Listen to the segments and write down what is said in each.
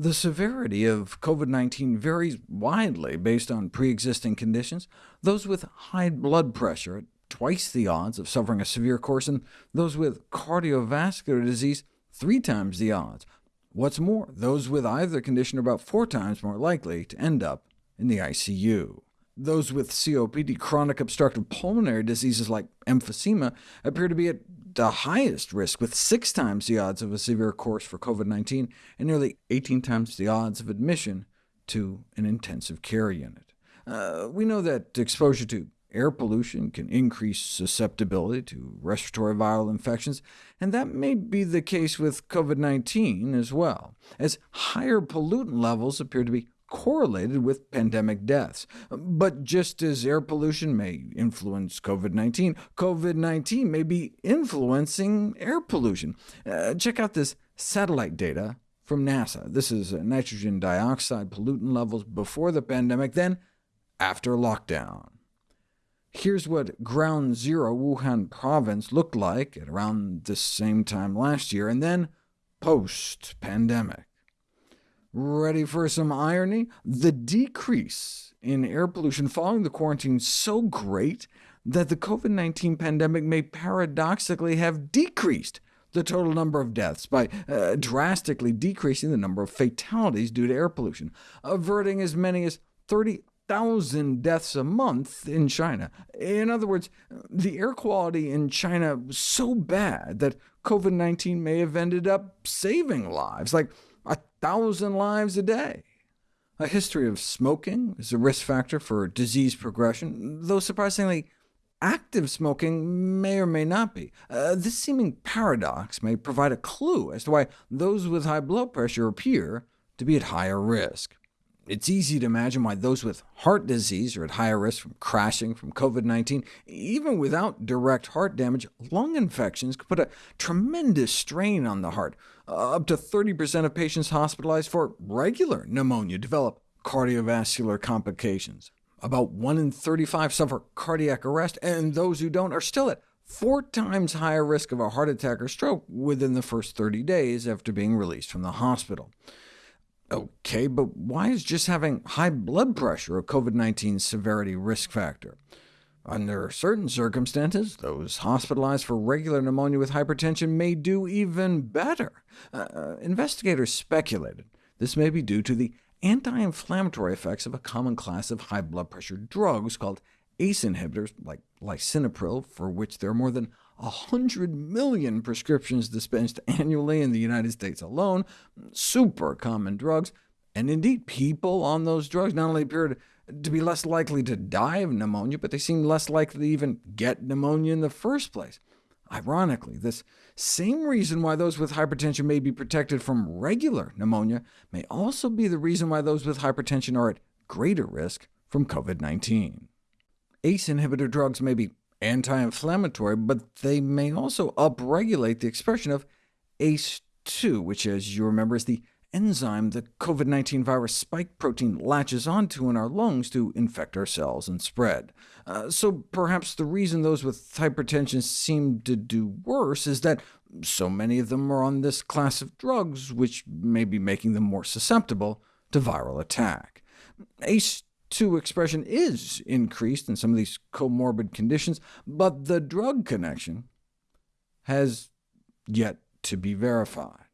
The severity of COVID-19 varies widely based on pre-existing conditions. Those with high blood pressure at twice the odds of suffering a severe course, and those with cardiovascular disease three times the odds. What's more, those with either condition are about four times more likely to end up in the ICU. Those with COPD, chronic obstructive pulmonary diseases like emphysema, appear to be at the highest risk, with six times the odds of a severe course for COVID-19, and nearly 18 times the odds of admission to an intensive care unit. Uh, we know that exposure to air pollution can increase susceptibility to respiratory viral infections, and that may be the case with COVID-19 as well, as higher pollutant levels appear to be correlated with pandemic deaths. But just as air pollution may influence COVID-19, COVID-19 may be influencing air pollution. Uh, check out this satellite data from NASA. This is uh, nitrogen dioxide pollutant levels before the pandemic, then after lockdown. Here's what Ground Zero Wuhan province looked like at around the same time last year, and then post-pandemic. Ready for some irony? The decrease in air pollution following the quarantine so great that the COVID-19 pandemic may paradoxically have decreased the total number of deaths by uh, drastically decreasing the number of fatalities due to air pollution, averting as many as 30,000 deaths a month in China. In other words, the air quality in China was so bad that COVID-19 may have ended up saving lives, like a thousand lives a day. A history of smoking is a risk factor for disease progression, though surprisingly, active smoking may or may not be. Uh, this seeming paradox may provide a clue as to why those with high blood pressure appear to be at higher risk. It's easy to imagine why those with heart disease are at higher risk from crashing from COVID-19. Even without direct heart damage, lung infections could put a tremendous strain on the heart. Uh, up to 30% of patients hospitalized for regular pneumonia develop cardiovascular complications. About 1 in 35 suffer cardiac arrest, and those who don't are still at four times higher risk of a heart attack or stroke within the first 30 days after being released from the hospital. OK, but why is just having high blood pressure a COVID-19 severity risk factor? Under certain circumstances, those hospitalized for regular pneumonia with hypertension may do even better. Uh, uh investigators speculated this may be due to the anti-inflammatory effects of a common class of high blood pressure drugs called ACE inhibitors, like lisinopril, for which there are more than 100 million prescriptions dispensed annually in the United States alone, super common drugs, and indeed people on those drugs not only appear to, to be less likely to die of pneumonia, but they seem less likely to even get pneumonia in the first place. Ironically, this same reason why those with hypertension may be protected from regular pneumonia may also be the reason why those with hypertension are at greater risk from COVID-19. ACE inhibitor drugs may be anti-inflammatory, but they may also upregulate the expression of ACE2, which, as you remember, is the enzyme the COVID-19 virus spike protein latches onto in our lungs to infect our cells and spread. Uh, so perhaps the reason those with hypertension seem to do worse is that so many of them are on this class of drugs, which may be making them more susceptible to viral attack. ACE 2 expression is increased in some of these comorbid conditions, but the drug connection has yet to be verified.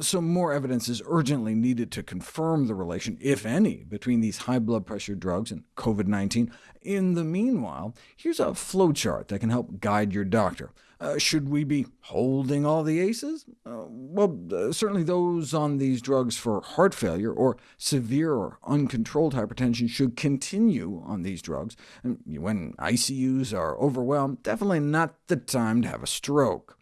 So more evidence is urgently needed to confirm the relation, if any, between these high blood pressure drugs and COVID-19. In the meanwhile, here's a flowchart that can help guide your doctor. Uh, should we be holding all the ACEs? Uh, well, uh, certainly those on these drugs for heart failure or severe or uncontrolled hypertension should continue on these drugs. And when ICUs are overwhelmed, definitely not the time to have a stroke.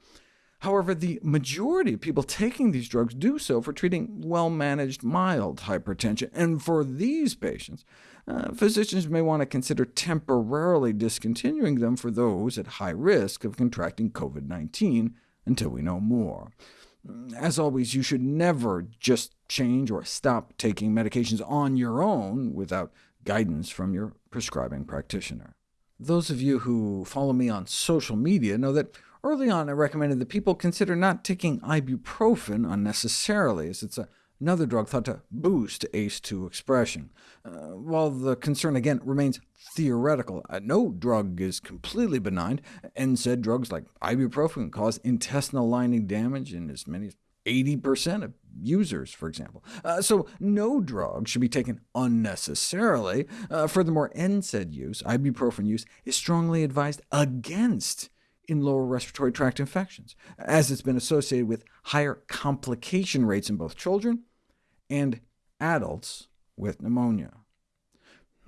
However, the majority of people taking these drugs do so for treating well-managed mild hypertension, and for these patients, uh, physicians may want to consider temporarily discontinuing them for those at high risk of contracting COVID-19 until we know more. As always, you should never just change or stop taking medications on your own without guidance from your prescribing practitioner. Those of you who follow me on social media know that early on I recommended that people consider not taking ibuprofen unnecessarily, as it's a another drug thought to boost ACE2 expression. Uh, while the concern again remains theoretical, uh, no drug is completely benign. NSAID drugs like ibuprofen cause intestinal lining damage in as many as 80% of users, for example. Uh, so no drug should be taken unnecessarily. Uh, furthermore, NSAID use, ibuprofen use, is strongly advised against in lower respiratory tract infections, as it's been associated with higher complication rates in both children and adults with pneumonia.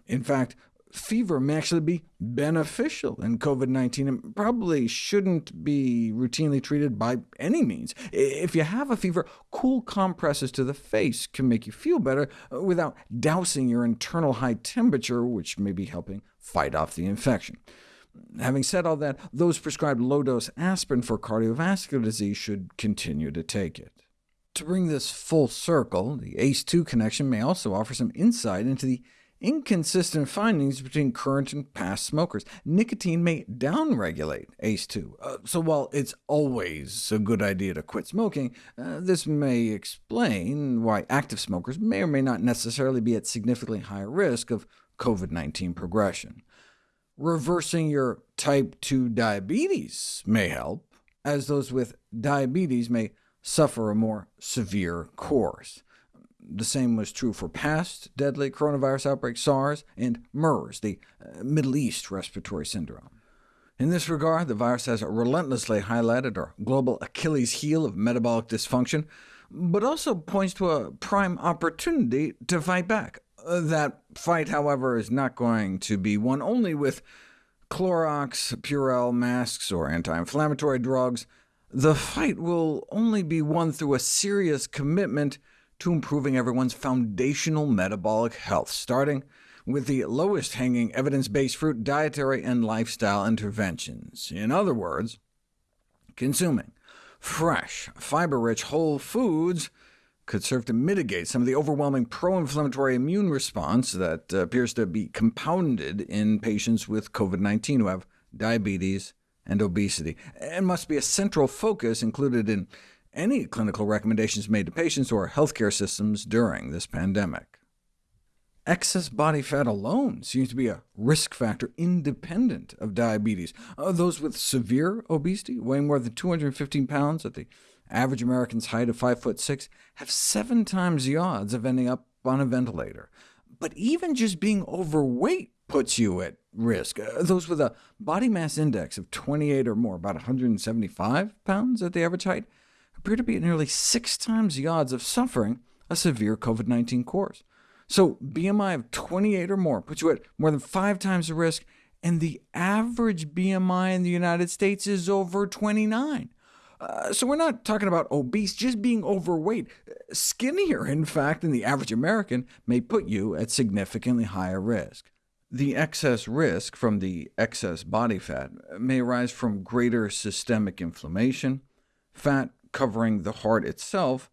In fact, fever may actually be beneficial in COVID-19 and probably shouldn't be routinely treated by any means. If you have a fever, cool compresses to the face can make you feel better uh, without dousing your internal high temperature, which may be helping fight off the infection. Having said all that, those prescribed low-dose aspirin for cardiovascular disease should continue to take it. To bring this full circle, the ACE2 connection may also offer some insight into the inconsistent findings between current and past smokers. Nicotine may downregulate ACE2, uh, so while it's always a good idea to quit smoking, uh, this may explain why active smokers may or may not necessarily be at significantly higher risk of COVID-19 progression. Reversing your type 2 diabetes may help, as those with diabetes may suffer a more severe course. The same was true for past deadly coronavirus outbreaks, SARS, and MERS, the uh, Middle East respiratory syndrome. In this regard, the virus has relentlessly highlighted our global Achilles heel of metabolic dysfunction, but also points to a prime opportunity to fight back. Uh, that fight, however, is not going to be won only with Clorox, Purell masks, or anti-inflammatory drugs. The fight will only be won through a serious commitment to improving everyone's foundational metabolic health, starting with the lowest-hanging evidence-based fruit dietary and lifestyle interventions. In other words, consuming fresh, fiber-rich whole foods could serve to mitigate some of the overwhelming pro-inflammatory immune response that uh, appears to be compounded in patients with COVID-19 who have diabetes and obesity, and must be a central focus included in any clinical recommendations made to patients or healthcare systems during this pandemic. Excess body fat alone seems to be a risk factor independent of diabetes. Uh, those with severe obesity, weighing more than 215 pounds at the average American's height of 5 foot 6, have seven times the odds of ending up on a ventilator. But even just being overweight puts you at risk. Uh, those with a body mass index of 28 or more, about 175 pounds at the average height, appear to be at nearly six times the odds of suffering a severe COVID-19 course. So BMI of 28 or more puts you at more than five times the risk, and the average BMI in the United States is over 29. Uh, so we're not talking about obese, just being overweight. Skinnier, in fact, than the average American may put you at significantly higher risk. The excess risk from the excess body fat may arise from greater systemic inflammation, fat covering the heart itself,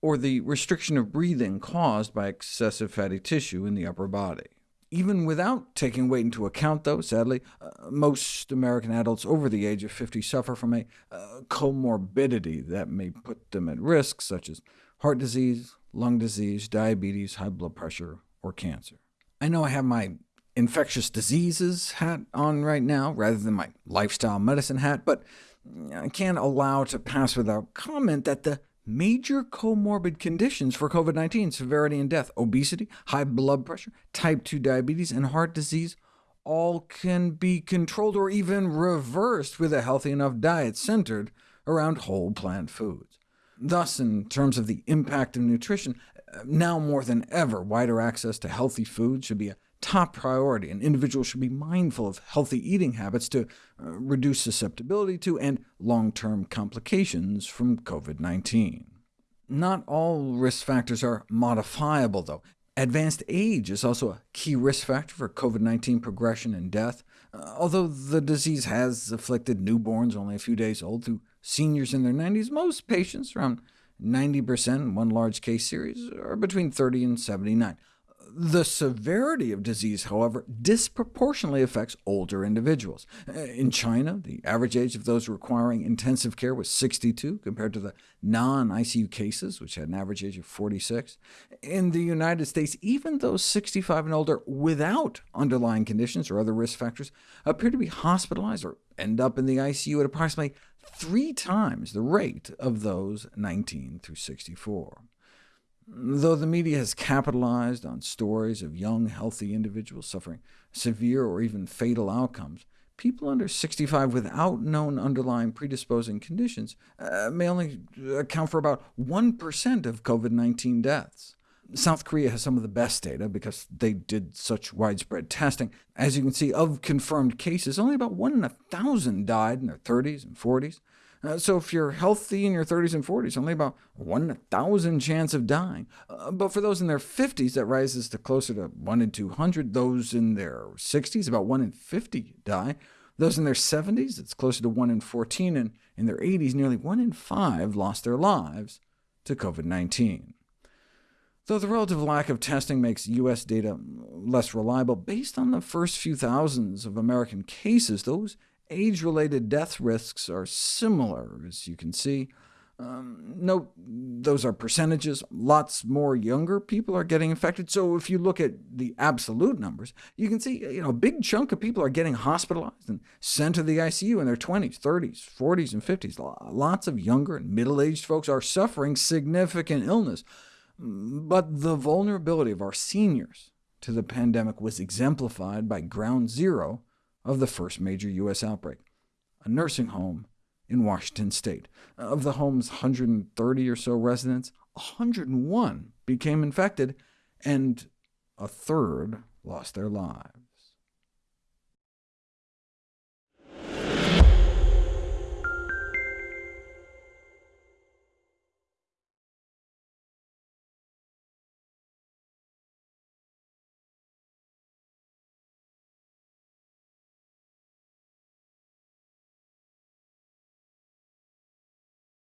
or the restriction of breathing caused by excessive fatty tissue in the upper body. Even without taking weight into account, though, sadly, uh, most American adults over the age of 50 suffer from a uh, comorbidity that may put them at risk, such as heart disease, lung disease, diabetes, high blood pressure, or cancer. I know I have my infectious diseases hat on right now, rather than my lifestyle medicine hat, but Uh, can't allow to pass without comment that the major comorbid conditions for COVID-19 severity and death, obesity, high blood pressure, type 2 diabetes, and heart disease, all can be controlled or even reversed with a healthy enough diet centered around whole plant foods. Thus, in terms of the impact of nutrition, uh, now more than ever, wider access to healthy food should be a top priority, and individuals should be mindful of healthy eating habits to uh, reduce susceptibility to and long-term complications from COVID-19. Not all risk factors are modifiable, though. Advanced age is also a key risk factor for COVID-19 progression and death. Uh, although the disease has afflicted newborns only a few days old through seniors in their 90s, most patients, around 90% in one large case series, are between 30 and 79. The severity of disease, however, disproportionately affects older individuals. In China, the average age of those requiring intensive care was 62, compared to the non-ICU cases, which had an average age of 46. In the United States, even those 65 and older without underlying conditions or other risk factors appear to be hospitalized or end up in the ICU at approximately three times the rate of those 19 through 64. Though the media has capitalized on stories of young, healthy individuals suffering severe or even fatal outcomes, people under 65 without known underlying predisposing conditions uh, may only account for about 1% of COVID-19 deaths. South Korea has some of the best data because they did such widespread testing. As you can see, of confirmed cases, only about 1 in a 1,000 died in their 30s and 40s. Uh, so if you're healthy in your 30s and 40s, only about 1 in a 1,000 chance of dying. Uh, but for those in their 50s, that rises to closer to 1 in 200. Those in their 60s, about 1 in 50 die. Those in their 70s, it's closer to 1 in 14, and in their 80s, nearly 1 in 5 lost their lives to COVID-19. Though the relative lack of testing makes U.S. data less reliable, based on the first few thousands of American cases, those age-related death risks are similar, as you can see. Um, note, those are percentages. Lots more younger people are getting infected, so if you look at the absolute numbers, you can see you know, a big chunk of people are getting hospitalized and sent to the ICU in their 20s, 30s, 40s, and 50s. Lots of younger and middle-aged folks are suffering significant illness, but the vulnerability of our seniors to the pandemic was exemplified by ground zero of the first major U.S. outbreak, a nursing home in Washington state. Of the home's 130 or so residents, 101 became infected, and a third lost their lives.